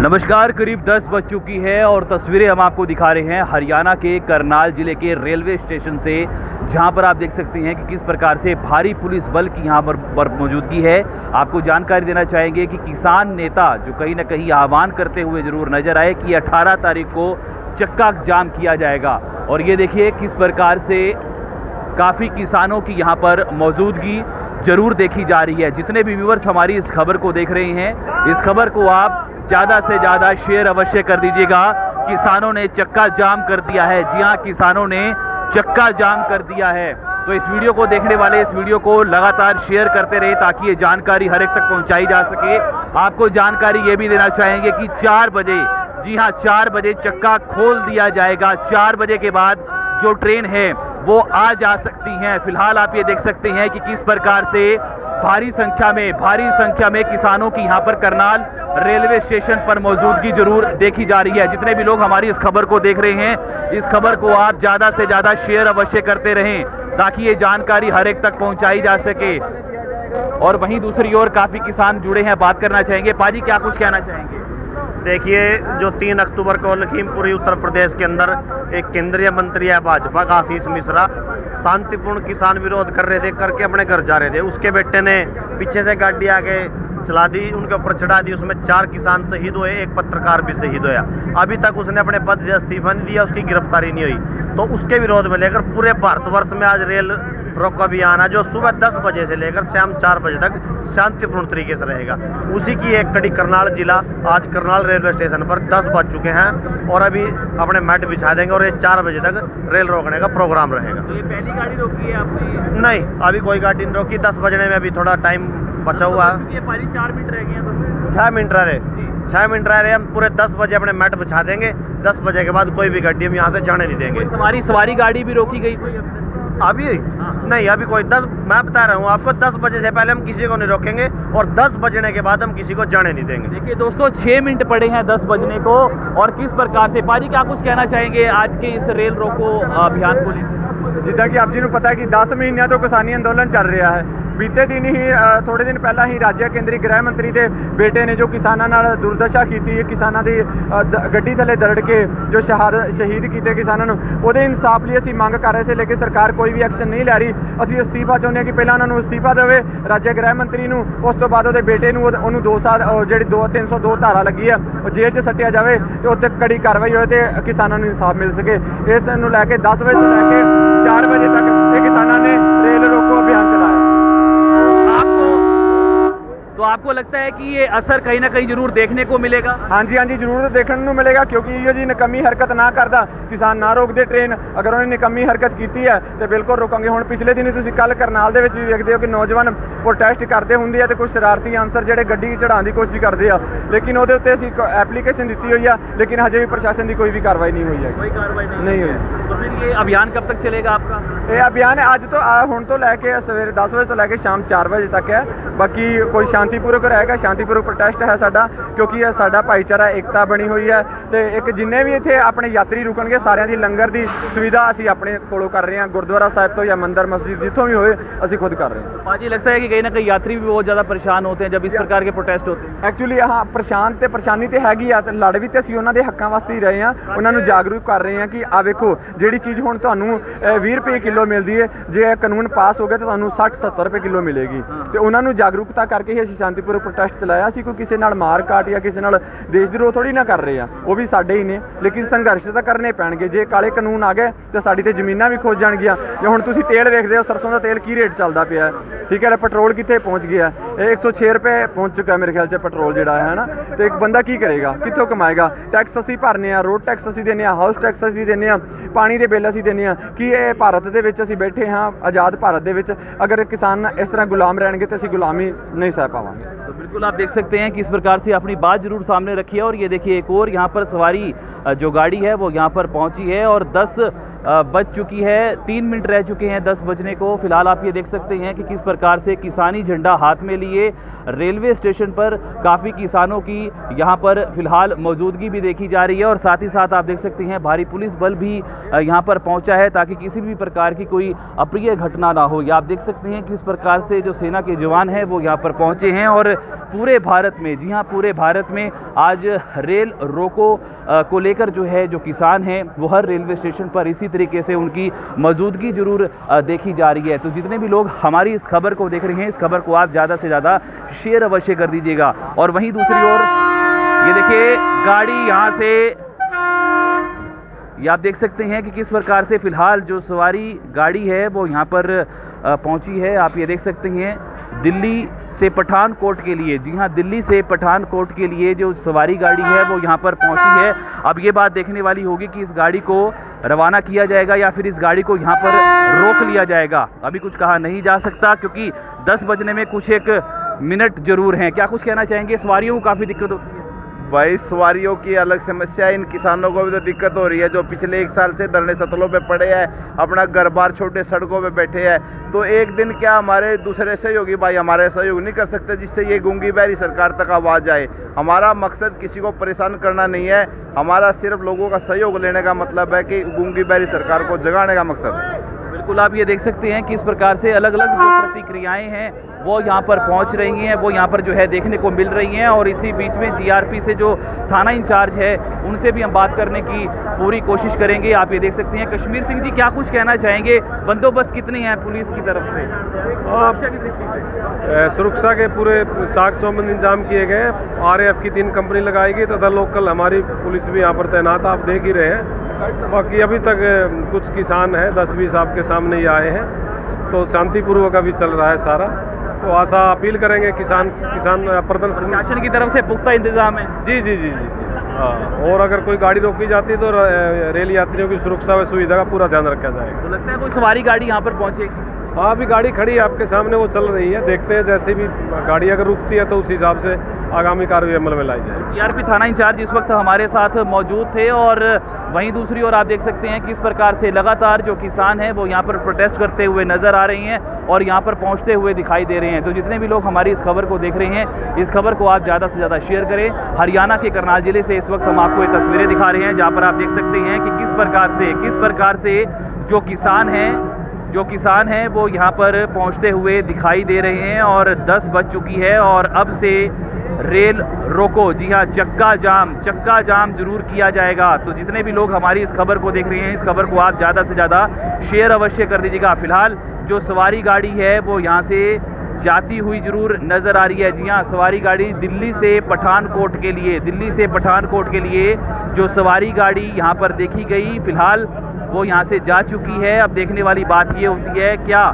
नमस्कार करीब 10 बज चुकी है और तस्वीरें हम आपको दिखा रहे हैं हरियाणा के करनाल ज़िले के रेलवे स्टेशन से जहाँ पर आप देख सकते हैं कि किस प्रकार से भारी पुलिस बल की यहाँ पर, मौजूदगी है। आपको जानकारी देना चाहेंगे कि किसान नेता जो कहीं ना कहीं आह्वान करते हुए ज़रूर नज़र आए कि 18 तारीख को चक्का जाम किया जाएगा। और ये देखिए किस प्रकार से काफ़ी किसानों की यहाँ पर मौजूदगी ज़रूर देखी जा रही है। जितने भी व्यूवर्स हमारी इस खबर को देख रहे हैं इस खबर को आप ज़्यादा से ज़्यादा शेयर अवश्य कर दीजिएगा। किसानों ने चक्का जाम कर दिया है। जी हाँ किसानों ने चक्का जाम कर दिया है। तो इस वीडियो को देखने वाले, इस वीडियो को लगातार शेयर करते रहे ताकि ये जानकारी हर एक तक पहुंचाई जा सके। आपको जानकारी ये भी देना चाहेंगे कि चार बजे, जी हाँ चार बजे चक्का खोल दिया जाएगा। चार बजे के बाद जो ट्रेन है, वो आ जा सकती हैं। फ़िलहाल आप ये देख सकते हैं कि किस प्रकार से भारी संख्या में, भारी संख्या में किसानों की यहाँ पर करनाल रेलवे स्टेशन पर मौजूदगी ज़रूर देखी जा रही है। जितने भी लोग हमारी इस खबर को देख रहे हैं, इस खबर को आप ज़्यादा से ज़्यादा शेयर अवश्य करते रहें, ताकि ये जानकारी हर एक तक पहुंचाई जा सके। और वहीं दूसरी ओर काफ़ी किसान जुड़े हैं, बात करना चाहेंगे। पाजी, क्या कुछ कहना चाहेंगे? देखिए, जो तीन अक्टूबर को लखीमपुरी, उत्तर प्रदेश के अंदर एक केंद्रीय मंत्री है भाजपा का आशीष मिश्रा, शांतिपूर्ण किसान विरोध कर रहे थे, करके अपने घर जा रहे थे। उसके बेटे ने पीछे से गाड़ी आगे चला दी, उनके ऊपर चढ़ा दी, उसमें चार किसान शहीद हुए, एक पत्रकार भी शहीद होया। अभी तक उसने अपने पद से इस्तीफा नहीं दिया, उसकी गिरफ्तारी नहीं हुई। तो उसके विरोध में लेकर पूरे भारतवर्ष में आज रेल रोको अभियान है जो सुबह 10 बजे से लेकर शाम 4 बजे तक शांतिपूर्ण तरीके से रहेगा। उसी की एक कड़ी करनाल जिला आज करनाल रेलवे स्टेशन पर 10 बज चुके हैं और अभी अपने मैट बिछा देंगे और ये चार बजे तक रेल रोकने का प्रोग्राम रहेगा। तो ये पहली गाड़ी रोकी है आपने? नहीं अभी कोई गाड़ी नहीं रोकी। दस बजने में अभी थोड़ा टाइम बचा हुआ। है चार मिनट रह गए छः मिनट रह रहे। छः मिनट रह रहे हम पूरे दस बजे अपने मैट बिछा देंगे। दस बजे के बाद कोई भी गाड़ी हम यहाँ से जाने नहीं देंगे। सवारी सवारी गाड़ी भी रोकी गई कोई अभी? नहीं अभी कोई दस मैं बता रहा हूँ आपको दस बजे से पहले हम किसी को नहीं रोकेंगे और दस बजने के बाद हम किसी को जाने नहीं देंगे। देखिए दोस्तों छह मिनट पड़े हैं दस बजने को और किस प्रकार से? पाजी क्या कुछ कहना चाहेंगे आज के इस रेल रोको अभियान को लेकर? जिदा की आप जी ने पता है की दस महीने तो किसानी आंदोलन चल रहा है। ਬੀਤੇ ਦਿਨ ਹੀ ਅ, ਥੋੜੇ ਦਿਨ ਪਹਿਲਾਂ ਹੀ ਰਾਜਿਆ ਕੇਂਦਰੀ ਗ੍ਰਹਿ ਮੰਤਰੀ ਦੇ ਬੇਟੇ ਨੇ ਜੋ ਕਿਸਾਨਾਂ ਨਾਲ ਦੁਰਦਸ਼ਾ ਕੀਤੀ ਹੈ ਕਿਸਾਨਾਂ ਦੀ ਗੱਡੀ ਥੱਲੇ ਦਰੜ ਕੇ ਜੋ ਸ਼ਹਾਦਤ ਸ਼ਹੀਦ ਕੀਤੇ ਕਿਸਾਨਾਂ ਨੂੰ ਉਹਦੇ ਇਨਸਾਫ ਲਈ ਅਸੀਂ ਮੰਗ ਕਰ ਰਹੇ ਸੀ ਲੇਕਿਨ ਸਰਕਾਰ ਕੋਈ ਵੀ ਐਕਸ਼ਨ ਨਹੀਂ ਲੈ ਰਹੀ। ਅਸੀਂ ਅਸਤੀਫਾ ਚਾਹੁੰਦੇ ਹਾਂ ਕਿ ਪਹਿਲਾਂ ਉਹਨਾਂ ਨੂੰ ਅਸਤੀਫਾ ਦੇਵੇ ਰਾਜਿਆ ਗ੍ਰਹਿ ਮੰਤਰੀ ਨੂੰ ਉਸ ਤੋਂ ਬਾਅਦ ਉਹਦੇ ਬੇਟੇ ਨੂੰ ਉਹਨੂੰ 2 ਸਾਲ ਉਹ ਜਿਹੜੀ 2 302 ਧਾਰਾ ਲੱਗੀ ਹੈ ਉਹ ਜੇਲ੍ਹ 'ਚ ਸੱਟਿਆ ਜਾਵੇ ਤੇ ਉੱਤੇ ਕੜੀ ਕਾਰਵਾਈ ਹੋਏ ਤੇ ਕਿਸਾਨਾਂ ਨੂੰ ਇਨਸਾਫ ਮਿਲ ਸਕੇ। ਇਸ ਨੂੰ ਲੈ ਕੇ 10 ਵਜੇ ਤੋਂ ਲੈ ਕੇ 4 ਵਜੇ ਤੱਕ ਇਹ ਕਿਸਾਨਾਂ ਨੇ ਰੇਲ ਰੋਕੋ तो आपको लगता है कि ये असर कहीं ना कहीं जरूर देखने को मिलेगा ਹਾਂਜੀ ਹਾਂਜੀ ਜ਼ਰੂਰ ਦੇਖਣ ਨੂੰ ਮਿਲੇਗਾ ਕਿਉਂਕਿ ਇਹੋ ਜੀ ਨਕਮੀ ਹਰਕਤ ਨਾ ਕਰਦਾ ਕਿਸਾਨ ਨਾ ਰੋਕਦੇ ਟ੍ਰੇਨ ਅਗਰ ਉਹਨੇ ਨਕਮੀ ਹਰਕਤ ਕੀਤੀ ਹੈ ਤੇ ਬਿਲਕੁਲ ਰੋਕਾਂਗੇ ਹੁਣ ਪਿਛਲੇ ਦਿਨੀ ਤੁਸੀਂ ਕੱਲ ਕਰਨਾਲ ਦੇ ਵਿੱਚ ਵੀ ਵੇਖਦੇ ਹੋ ਕਿ ਨੌਜਵਾਨ ਪ੍ਰੋਟੈਸਟ ਕਰਦੇ ਹੁੰਦੇ ਆ ਤੇ ਕੁਝ ਸ਼ਰਾਰਤੀ ਅਨਸਰ ਜਿਹੜੇ ਗੱਡੀ ਚੜਾਉਣ ਦੀ ਕੋਸ਼ਿਸ਼ ਕਰਦੇ ਆ ਲੇਕਿਨ ਉਹਦੇ ਉੱਤੇ ਅਸੀਂ ਐਪਲੀਕੇਸ਼ਨ ਦਿੱਤੀ ਹੋਈ ਆ ਲੇਕਿਨ ਹਜੇ ਵੀ ਪ੍ਰਸ਼ਾਸਨ ਦੀ ਕੋਈ ਵੀ ਕਾਰਵਾਈ ਨਹੀਂ ਹੋਈ ਹੈ कोई कार्रवाई नहीं नहीं हुई तो फिर ये अभियान कब तक चलेगा आपका ਇਹ ਅਭਿਆਨ ਅੱਜ ਤੋਂ ਆ ਹੁਣ ਤੋਂ ਲੈ ਕੇ ਸਵੇਰੇ 10 ਵਜੇ ਤੋਂ ਲੈ ਕੇ ਸ਼ਾਮ 4 ਵਜੇ ਤੱਕ ਹੈ ਬਾਕੀ ਕੋਈ ਸ਼ਾਂਤੀਪੂਰਵਕ ਰਹੇਗਾ ਸ਼ਾਂਤੀਪੂਰਵਕ ਪ੍ਰੋਟੈਸਟ ਹੈ ਸਾਡਾ ਕਿਉਂਕਿ ਇਹ ਸਾਡਾ ਭਾਈਚਾਰਾ ਏਕਤਾ ਬਣੀ ਹੋਈ ਹੈ ਤੇ ਇੱਕ ਜਿੰਨੇ ਵੀ ਇੱਥੇ ਆਪਣੇ ਯਾਤਰੀ ਰੁਕਣਗੇ ਸਾਰਿਆਂ ਦੀ ਲੰਗਰ ਦੀ ਸੁਵਿਧਾ ਅਸੀਂ ਆਪਣੇ ਕੋਲੋਂ ਕਰ ਰਹੇ ਹਾਂ ਗੁਰਦੁਆਰਾ ਸਾਹਿਬ ਤੋਂ ਜਾਂ ਮੰਦਿਰ ਮਸਜਿਦ ਜਿੱਥੋਂ भी ਹੋਏ ਅਸੀਂ ਖੁਦ ਕਰ ਰਹੇ ਹਾਂ पाजी लगता है कि कहीं ना कहीं यात्री भी बहुत ज्यादा परेशान होते हैं जब इस प्रकार के प्रोटेस्ट होते हैं ਐਕਚੁਅਲੀ ਹਾਂ ਪਰੇਸ਼ਾਨ ਤੇ ਪਰੇਸ਼ਾਨੀ ਤੇ ਹੈਗੀ ਆ ਤੇ ਲੜ ਵੀ ਤੇ ਅਸੀਂ ਉਹਨਾਂ ਦੇ ਹੱਕਾਂ ਵਾਸਤੇ ਹੀ ਰਹੇ ਆ ਉਹਨਾਂ ਨੂੰ ਜਾਗਰੂਕ ਕਰ ਰਹੇ ਆ ਕਿ ਆ ਵੇਖੋ ਜਿਹੜੀ ਚੀਜ਼ ਹੁਣ ਤੁਹਾਨੂੰ ਅਹ, 20 ਰੁਪਏ ਕਿਲੋ ਮਿਲਦੀ ਹੈ ਜੇ ਇਹ ਕਾਨੂੰਨ ਪਾਸ ਹੋ ਗਿਆ ਤਾਂ ਤੁਹਾਨੂੰ 60 70 ਰੁਪਏ ਕਿਲੋ ਮਿਲੇਗੀ ਤੇ ਉਹਨਾਂ ਨੂੰ ਜਾਗਰੂਕਤਾ ਕਰਕੇ ਹੀ ਅਸੀਂ ਸ਼ਾਂਤੀਪੂਰਵਕ ਪ੍ਰੋਟੈਸਟ ਚਲਾਇਆ ਸੀ, ਕੋਈ ਕਿਸੇ ਨਾਲ ਮਾਰ ਕਾਟ ਜਾਂ ਕਿਸੇ ਨਾਲ ਦੇਸ਼ ਵਿਰੋਧ ਥੋੜੀ ਨਾ ਕਰ ਰਹੇ ਆ। ਉਹ ਵੀ ਸਾਡੇ ਹੀ ਨੇ, ਲੇਕਿਨ ਸੰਘਰਸ਼ ਤਾਂ ਕਰਨੇ ਪੈਣਗੇ। ਜੇ ਕਾਲੇ ਕਾਨੂੰਨ ਆ ਗਏ, ਤਾਂ ਸਾਡੀ ਤੇ ਜ਼ਮੀਨਾਂ ਵੀ ਖੋਜ ਜਾਣਗੀਆਂ। ਜੇ ਹੁਣ ਤੁਸੀਂ ਤੇਲ ਵੇਖਦੇ ਹੋ, ਸਰਸੋਂ ਦਾ ਤੇਲ ਕੀ ਰੇਟ ਚੱਲਦਾ ਪਿਆ ਠੀਕ ਹੈ ਪੈਟਰੋਲ ਕਿੱਥੇ ਪਹੁੰਚ ਗਿਆ ਇਹ 106 ਰੁਪਏ ਪਹੁੰਚ ਚੁੱਕਾ ਮੇਰੇ ਖਿਆਲ 'ਚ ਪੈਟਰੋਲ ਜਿਹੜਾ ਹੈ ਨਾ ਤੇ ਇੱਕ ਬੰਦਾ ਕੀ ਕਰੇਗਾ? ਕਿੱਥੋਂ ਕਮਾਏਗਾ? ਟੈਕਸ ਅਸੀਂ ਭਰਨੇ ਆ ਰੋਡ ਟੈਕਸ ਅਸੀਂ ਦਿੰਨੇ ਆ ਹਾਊਸ ਟੈਕਸ ਅਸੀਂ ਦਿੰਨੇ ਆ, ਪਾਣੀ ਦੇ ਬਿੱਲ ਅਸੀਂ ਦਿੰਨੇ ਆ। ਕੀ ਇਹ ਭਾਰਤ ਦੇ ਵਿੱਚ ਅਸੀਂ ਬੈਠੇ ਹਾਂ, ਆਜ਼ਾਦ ਭਾਰਤ ਦੇ ਵਿੱਚ? ਅਗਰ ਕਿਸਾਨ ਇਸ ਤਰ੍ਹਾਂ ਗੁਲਾਮ ਰਹਿਣਗੇ, ਤਾਂ ਅਸੀਂ ਗੁਲਾਮੀ ਨਹੀਂ ਸਹਿ ਪਾਵਾਂਗੇ। तो बिल्कुल आप देख सकते हैं कि इस प्रकार से अपनी बात ज़रूर सामने रखी है और ये देखिए एक और यहाँ पर सवारी जो गाड़ी है वो यहाँ पर पहुँची है और 10 अ, बज चुकी है, तीन मिनट रह चुके हैं दस बजने को। फ़िलहाल आप ये देख सकते हैं कि किस प्रकार से किसानी झंडा हाथ में लिए। रेलवे स्टेशन पर काफ़ी किसानों की यहाँ पर फ़िलहाल मौजूदगी भी देखी जा रही है और साथ ही साथ आप देख सकते हैं भारी पुलिस बल भी यहाँ पर पहुँचा है ताकि किसी भी प्रकार की कोई अप्रिय घटना ना हो। या आप देख सकते हैं किस प्रकार से जो सेना के जवान हैं वो यहाँ पर पहुँचे हैं और पूरे भारत में, जी हाँ पूरे भारत में आज रेल रोको को लेकर जो है जो किसान हैं वो हर रेलवे स्टेशन पर इसी तरीके से उनकी मौजूदगी ज़रूर देखी जा रही है। तो जितने भी लोग हमारी इस खबर को देख रहे हैं, इस खबर को आप ज़्यादा से ज़्यादा शेयर अवश्य कर दीजिएगा। और वहीं दूसरी ओर, ये देखिए, गाड़ी यहाँ से, ये आप देख सकते हैं कि किस प्रकार से फ़िलहाल जो सवारी गाड़ी है, वो यहाँ पर पहुँची है। आप ये देख सकते हैं, दिल्ली से पठानकोट के लिए, जी हाँ दिल्ली से पठानकोट के लिए जो सवारी गाड़ी है, वो यहाँ पर पहुँची है। अब ये बात देखने वाली होगी कि इस गाड़ी को रवाना किया जाएगा या फिर इस गाड़ी को यहाँ पर रोक लिया जाएगा? अभी कुछ कहा नहीं जा सकता क्योंकि 10 बजने में कुछ एक मिनट ज़रूर हैं। क्या कुछ कहना चाहेंगे? सवारियों को काफ़ी दिक्कत भाई सवारियों की अलग समस्या है। इन किसानों को भी तो दिक्कत हो रही है जो पिछले एक साल से धरने सतलों पे पड़े हैं अपना घर बार छोटे सड़कों पे बैठे हैं। तो एक दिन क्या हमारे दूसरे सहयोगी भाई हमारे सहयोग नहीं कर सकते जिससे ये गूँगी बहरी सरकार तक आवाज़ आए। हमारा मकसद किसी को परेशान करना नहीं है। हमारा सिर्फ़ लोगों का सहयोग लेने का मतलब है कि गूँगी बहरी सरकार को जगाने का मकसद है। बिल्कुल आप ये देख सकते हैं किस प्रकार से अलग अलग जो प्रतिक्रियाएँ हैं वो यहाँ पर पहुँच रही हैं, वो यहाँ पर जो है देखने को मिल रही हैं और इसी बीच में जीआरपी से जो थाना इंचार्ज है, उनसे भी हम बात करने की पूरी कोशिश करेंगे। आप ये देख सकते हैं, कश्मीर सिंह जी क्या कुछ कहना चाहेंगे? बंदोबस्त कितने हैं पुलिस की तरफ़ से? सुरक्षा की पूरे चाक चौबंद इंतज़ाम किए गए आर आरएएफ की तीन कंपनी लगाई गई तथा लोकल हमारी पुलिस भी यहाँ पर तैनात आप देख ही रहे हैं। बाकी अभी तक कुछ किसान हैं, दस बीस आपके सामने ही आए हैं। तो शांतिपूर्वक अभी चल रहा है सारा। तो आशा अपील करेंगे किसान किसान प्रदर्शन शासन की तरफ़ से पुख्ता इंतज़ाम है। जी जी जी जी हाँ और अगर कोई गाड़ी रोकी जाती है तो रेल यात्रियों की सुरक्षा व सुविधा का पूरा ध्यान रखा जाएगा। तो लगता है कोई सवारी गाड़ी यहाँ पर पहुँचेगी? हाँ अभी गाड़ी खड़ी है आपके सामने वो चल रही है देखते हैं जैसे भी गाड़ी अगर रुकती है तो उस हिसाब से आगामी कार्रवाई अमल में लाई जाएगी। जीआरपी थाना इंचार्ज इस वक्त हमारे साथ मौजूद थे और वहीं दूसरी ओर आप देख सकते हैं किस प्रकार से लगातार जो किसान हैं वो यहाँ पर प्रोटेस्ट करते हुए नज़र आ रहे हैं और यहाँ पर पहुँचते हुए दिखाई दे रहे हैं। तो जितने भी लोग हमारी इस खबर को देख रहे हैं, इस खबर को आप ज़्यादा से ज़्यादा शेयर करें। हरियाणा के करनाल ज़िले से इस वक्त हम आपको ये तस्वीरें दिखा रहे हैं, जहाँ पर आप देख सकते हैं कि किस प्रकार से, किस प्रकार से जो किसान हैं, जो किसान हैं वो यहाँ पर पहुँचते हुए दिखाई दे रहे हैं और 10 बज चुकी है और अब से रेल रोको, जी हाँ चक्का जाम चक्का जाम ज़रूर किया जाएगा। तो जितने भी लोग हमारी इस खबर को देख रहे हैं, इस खबर को आप ज़्यादा से ज़्यादा शेयर अवश्य कर दीजिएगा। फ़िलहाल जो सवारी गाड़ी है, वो यहाँ से जाती हुई ज़रूर नज़र आ रही है। जी हाँ सवारी गाड़ी दिल्ली से पठानकोट के लिए, दिल्ली से पठानकोट के लिए जो सवारी गाड़ी यहाँ पर देखी गई, फ़िलहाल वो यहाँ से जा चुकी है। अब देखने वाली बात ये होती है, क्या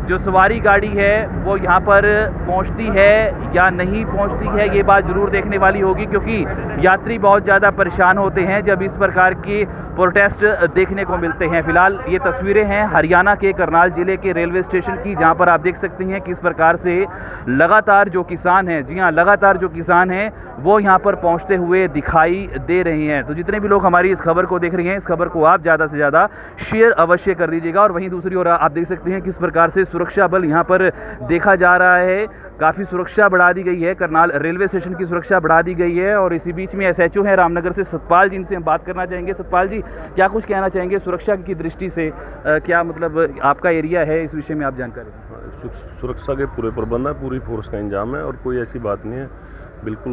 जो सवारी गाड़ी है, वो यहाँ पर पहुँचती है या नहीं पहुँचती है, ये बात ज़रूर देखने वाली होगी क्योंकि यात्री बहुत ज़्यादा परेशान होते हैं जब इस प्रकार की प्रोटेस्ट देखने को मिलते हैं। फ़िलहाल ये तस्वीरें हैं हरियाणा के करनाल ज़िले के रेलवे स्टेशन की, जहाँ पर आप देख सकते हैं किस प्रकार से लगातार जो किसान हैं, जी हाँ, लगातार जो किसान हैं, वो यहाँ पर पहुँचते हुए दिखाई दे रहे हैं। तो जितने भी लोग हमारी इस खबर को देख रहे हैं, इस खबर को आप ज़्यादा से ज़्यादा शेयर अवश्य कर दीजिएगा। और वहीं दूसरी ओर आप देख सकते हैं किस प्रकार से सुरक्षा बल यहाँ पर देखा जा रहा है। काफ़ी सुरक्षा बढ़ा दी गई है। करनाल रेलवे स्टेशन की सुरक्षा बढ़ा दी गई है और इसी बीच में एसएचओ हैं रामनगर से सतपाल जी इनसे हम बात करना चाहेंगे। सतपाल जी क्या कुछ कहना चाहेंगे सुरक्षा की दृष्टि से? अ, क्या मतलब आपका एरिया है? इस विषय में आप जानकारी सुरक्षा के पूरे प्रबंध है पूरी फोर्स का इंजाम है और कोई ऐसी बात नहीं है। बिल्कुल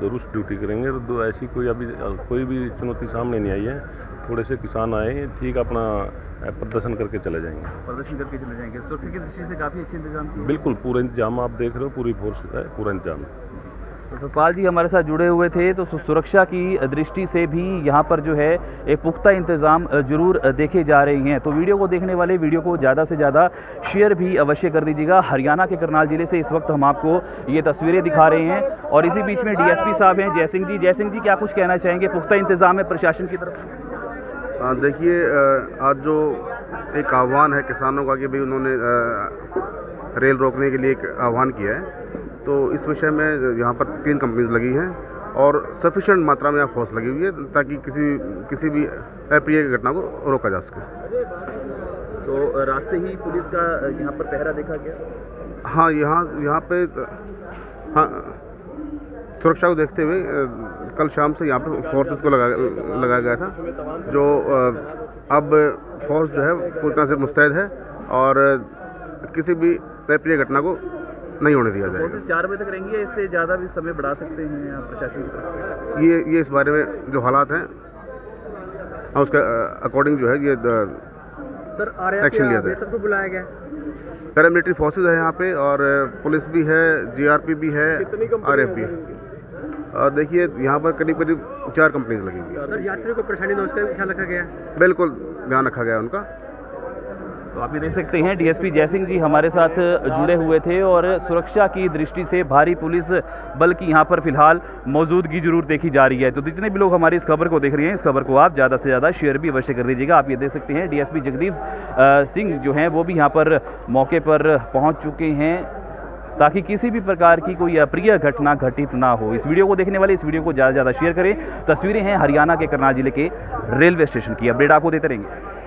दुरुस्त ड्यूटी करेंगे और ऐसी कोई अभी कोई भी चुनौती सामने नहीं आई है। थोड़े से किसान आए ठीक अपना प्रदर्शन करके चले जाएँगे। प्रदर्शन करके चले जाएँगे। सुरक्षा की दृष्टि से काफ़ी अच्छे इंतज़ाम बिल्कुल पूरा इंतज़ाम आप देख रहे हो पूरी फोर्स है पूरा इंतज़ाम। तो सतपाल जी हमारे साथ जुड़े हुए थे तो सुरक्षा की दृष्टि से भी यहाँ पर जो है एक पुख्ता इंतज़ाम ज़रूर देखे जा रहे हैं। तो वीडियो को देखने वाले वीडियो को ज़्यादा से ज़्यादा शेयर भी अवश्य कर दीजिएगा। हरियाणा के करनाल ज़िले से इस वक्त हम आपको ये तस्वीरें दिखा रहे हैं। और इसी बीच में डीएसपी साहब हैं जयसिंह जी। जयसिंह जी क्या कुछ कहना चाहेंगे? पुख्ता इंतज़ाम है प्रशासन की तरफ़ देखिए आज जो एक आह्वान है किसानों का कि भाई उन्होंने रेल रोकने के लिए एक आह्वान किया है तो इस विषय में यहाँ पर तीन कंपनीज़ लगी हैं और सफिशिएंट मात्रा में यहाँ फोर्स लगी हुई है ताकि किसी किसी भी अप्रिय घटना को रोका जा सके। तो रास्ते ही पुलिस का यहाँ पर पहरा देखा गया? हाँ यहाँ यहाँ पे हाँ सुरक्षा को देखते हुए कल शाम से यहाँ पर फोर्सेस को लगा लगाया गया था जो अब फोर्स जो है पूरी तरह से मुस्तैद है और किसी भी अप्रिय घटना को नहीं होने दिया जाएगा। चार बजे तक रहेंगी इससे ज़्यादा भी समय बढ़ा सकते हैं प्रशासन ये ये इस बारे में जो हालात हैं उसके अकॉर्डिंग जो है ये सर एक्शन लिया जाए सबको बुलाया गया? पैरामिलिट्री फोर्सेज है यहाँ पे और पुलिस भी है जीआरपी भी है आरएफ भी है? देखिए यहाँ पर करीब करीब चार कंपनीज़ लगी हुई सर यात्रियों को परेशानी न उसका ख्याल रखा गया? बिल्कुल ध्यान रखा गया उनका। तो आप ये देख सकते हैं डीएसपी जयसिंह जी हमारे साथ जुड़े हुए थे और सुरक्षा की दृष्टि से भारी पुलिस बल की यहाँ पर फ़िलहाल मौजूदगी ज़रूर देखी जा रही है। तो जितने भी लोग हमारी इस खबर को देख रहे हैं इस खबर को आप ज़्यादा से ज़्यादा शेयर भी अवश्य कर दीजिएगा। आप ये देख सकते हैं डीएसपी जगदीप सिंह जो हैं वो भी यहाँ पर मौके पर पहुँच चुके हैं। ताकि किसी भी प्रकार की कोई अप्रिय घटना घटित ना हो। इस वीडियो को देखने वाले, इस वीडियो को ज़्यादा से ज़्यादा शेयर करें। तस्वीरें हैं हरियाणा के करनाल ज़िले के रेलवे स्टेशन की। अपडेट आपको देते रहेंगे।